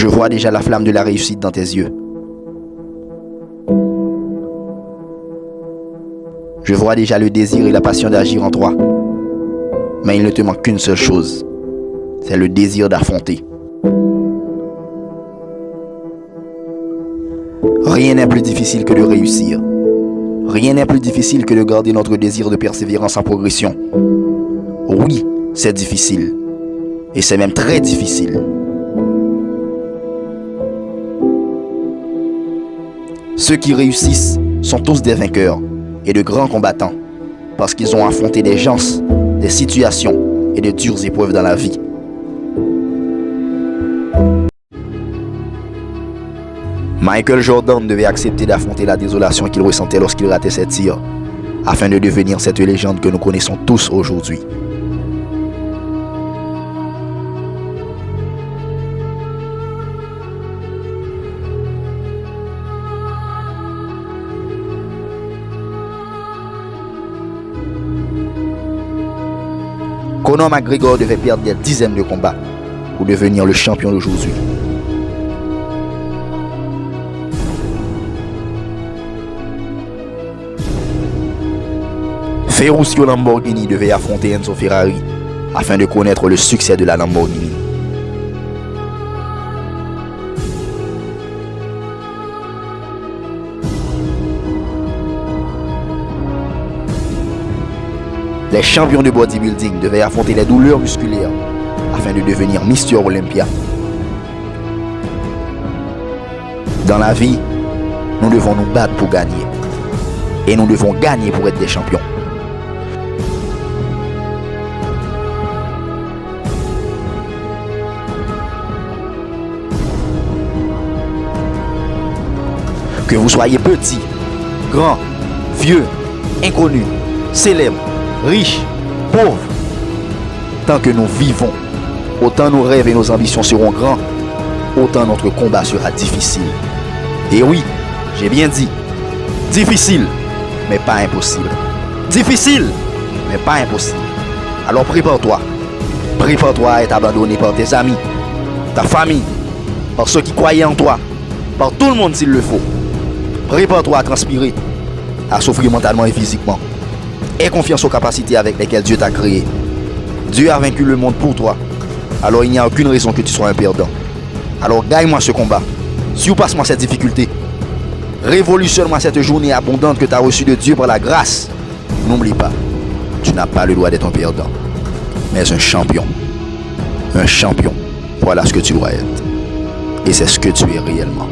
Je vois déjà la flamme de la réussite dans tes yeux. Je vois déjà le désir et la passion d'agir en toi. Mais il ne te manque qu'une seule chose. C'est le désir d'affronter. Rien n'est plus difficile que de réussir. Rien n'est plus difficile que de garder notre désir de persévérance en progression. Oui, c'est difficile. Et c'est même très difficile. Ceux qui réussissent sont tous des vainqueurs et de grands combattants parce qu'ils ont affronté des gens, des situations et de dures épreuves dans la vie. Michael Jordan devait accepter d'affronter la désolation qu'il ressentait lorsqu'il ratait ses tirs, afin de devenir cette légende que nous connaissons tous aujourd'hui. Conor McGregor devait perdre des dizaines de combats pour devenir le champion d'aujourd'hui. Ferruccio Lamborghini devait affronter Enzo Ferrari afin de connaître le succès de la Lamborghini. Les champions de bodybuilding devaient affronter les douleurs musculaires afin de devenir Mister Olympia. Dans la vie, nous devons nous battre pour gagner. Et nous devons gagner pour être des champions. Que vous soyez petit, grand, vieux, inconnu, célèbre, riche, pauvre, tant que nous vivons, autant nos rêves et nos ambitions seront grands, autant notre combat sera difficile. Et oui, j'ai bien dit, difficile, mais pas impossible. Difficile, mais pas impossible. Alors prépare-toi. Prépare-toi à être abandonné par tes amis, ta famille, par ceux qui croyaient en toi, par tout le monde s'il le faut. Prépare-toi à transpirer, à souffrir mentalement et physiquement. Aie confiance aux capacités avec lesquelles Dieu t'a créé. Dieu a vaincu le monde pour toi. Alors il n'y a aucune raison que tu sois un perdant. Alors gagne-moi ce combat. Surpasse-moi cette difficulté. Révolutionne-moi cette journée abondante que tu as reçue de Dieu par la grâce. N'oublie pas, tu n'as pas le droit d'être un perdant, mais un champion. Un champion. Voilà ce que tu dois être. Et c'est ce que tu es réellement.